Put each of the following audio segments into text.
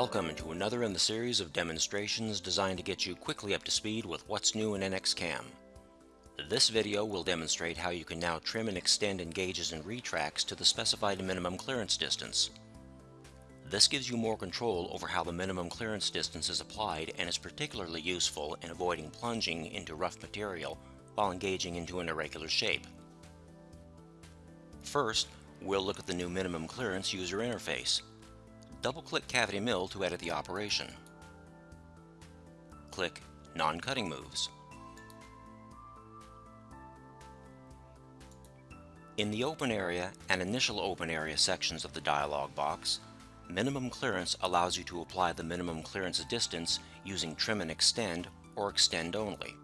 Welcome to another in the series of demonstrations designed to get you quickly up to speed with what's new in NXCAM. This video will demonstrate how you can now trim and extend engages and retracts to the specified minimum clearance distance. This gives you more control over how the minimum clearance distance is applied and is particularly useful in avoiding plunging into rough material while engaging into an irregular shape. First, we'll look at the new minimum clearance user interface. Double-click Cavity Mill to edit the operation. Click Non-Cutting Moves. In the Open Area and Initial Open Area sections of the dialog box, Minimum Clearance allows you to apply the minimum clearance distance using Trim and Extend or Extend only.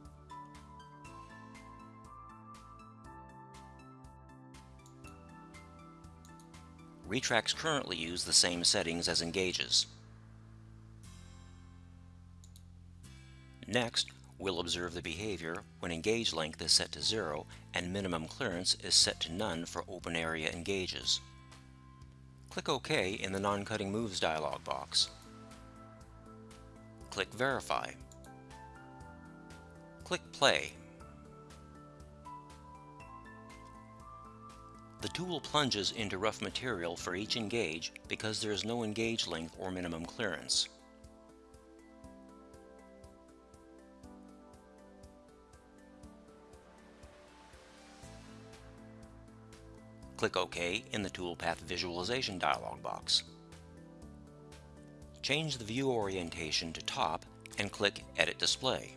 Retracts currently use the same settings as engages. Next, we'll observe the behavior when engage length is set to 0 and minimum clearance is set to none for open area engages. Click OK in the Non-Cutting Moves dialog box. Click Verify. Click Play The tool plunges into rough material for each engage because there is no engage length or minimum clearance. Click OK in the Toolpath Visualization dialog box. Change the view orientation to top and click Edit Display.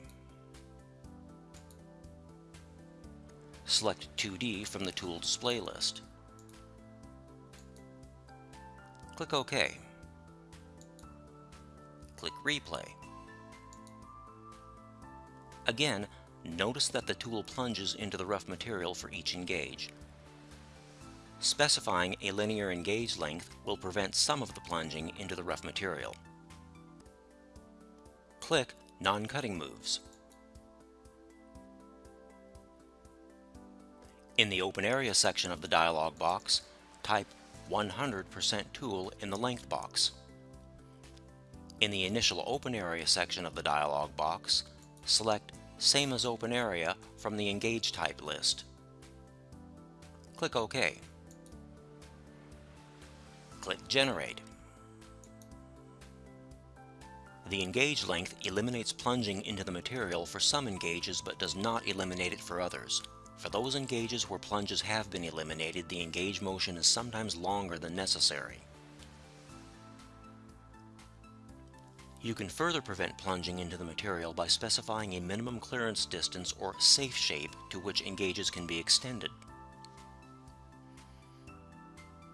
Select 2D from the tool display list. Click OK. Click Replay. Again, notice that the tool plunges into the rough material for each engage. Specifying a linear engage length will prevent some of the plunging into the rough material. Click Non-Cutting Moves. In the Open Area section of the dialog box, type 100% tool in the length box. In the Initial Open Area section of the dialog box, select Same as Open Area from the Engage Type list. Click OK. Click Generate. The engage length eliminates plunging into the material for some engages but does not eliminate it for others. For those engages where plunges have been eliminated, the engage motion is sometimes longer than necessary. You can further prevent plunging into the material by specifying a minimum clearance distance or safe shape to which engages can be extended.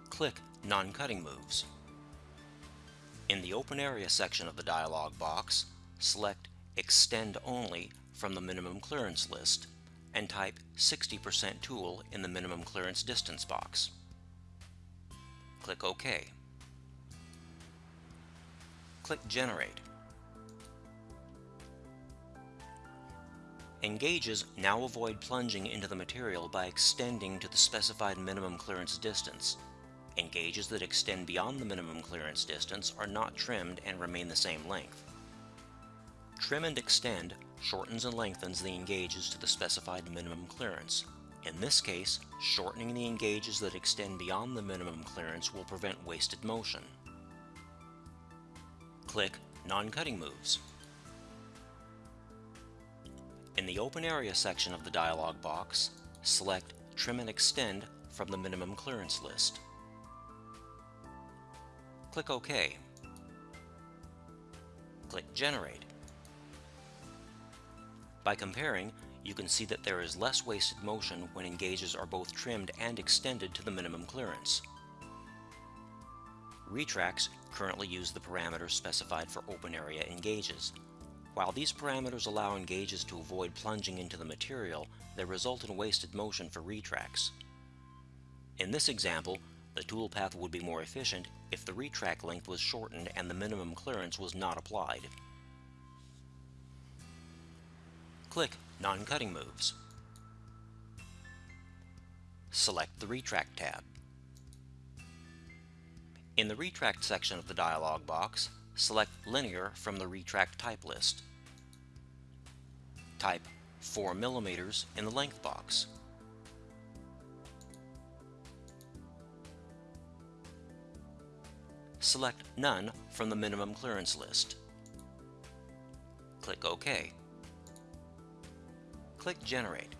Click Non-Cutting Moves. In the Open Area section of the dialog box, select Extend Only from the minimum clearance list and type 60% tool in the minimum clearance distance box. Click OK. Click Generate. Engages now avoid plunging into the material by extending to the specified minimum clearance distance. Engages that extend beyond the minimum clearance distance are not trimmed and remain the same length. Trim and extend shortens and lengthens the engages to the specified minimum clearance. In this case, shortening the engages that extend beyond the minimum clearance will prevent wasted motion. Click Non-Cutting Moves. In the Open Area section of the dialog box, select Trim and Extend from the minimum clearance list. Click OK. Click Generate. By comparing, you can see that there is less wasted motion when engages are both trimmed and extended to the minimum clearance. Retracts currently use the parameters specified for open area engages. While these parameters allow engages to avoid plunging into the material, they result in wasted motion for retracts. In this example, the toolpath would be more efficient if the retract length was shortened and the minimum clearance was not applied. Click Non-Cutting Moves. Select the Retract tab. In the Retract section of the dialog box, select Linear from the Retract type list. Type 4 mm in the length box. Select None from the minimum clearance list. Click OK. Click Generate.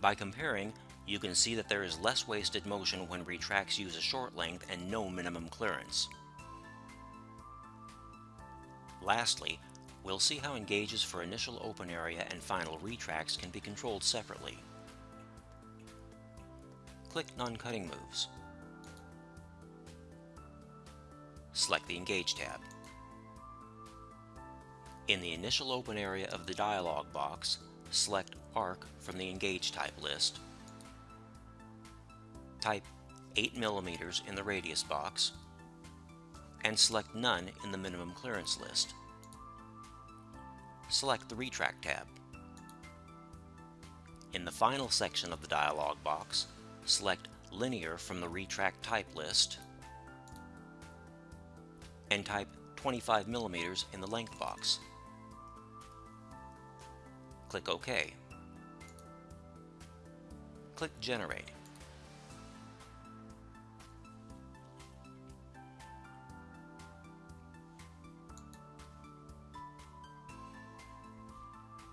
By comparing, you can see that there is less wasted motion when retracts use a short length and no minimum clearance. Lastly, we'll see how engages for initial open area and final retracts can be controlled separately. Click Non-Cutting Moves. Select the Engage tab. In the initial open area of the dialog box, select Arc from the Engage type list. Type 8 mm in the radius box, and select None in the minimum clearance list. Select the Retract tab. In the final section of the dialog box, select Linear from the Retract type list, and type 25 mm in the length box. Click OK. Click Generate.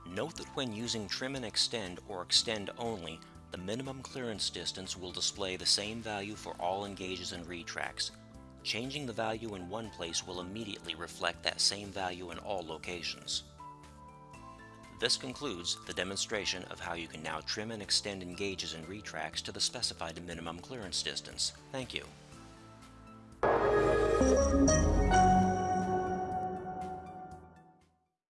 Note that when using trim and extend or extend only, the minimum clearance distance will display the same value for all engages and retracts. Changing the value in one place will immediately reflect that same value in all locations. This concludes the demonstration of how you can now trim and extend engages and retracts to the specified minimum clearance distance. Thank you.